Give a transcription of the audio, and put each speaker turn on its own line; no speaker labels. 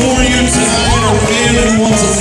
for you tonight are men who want to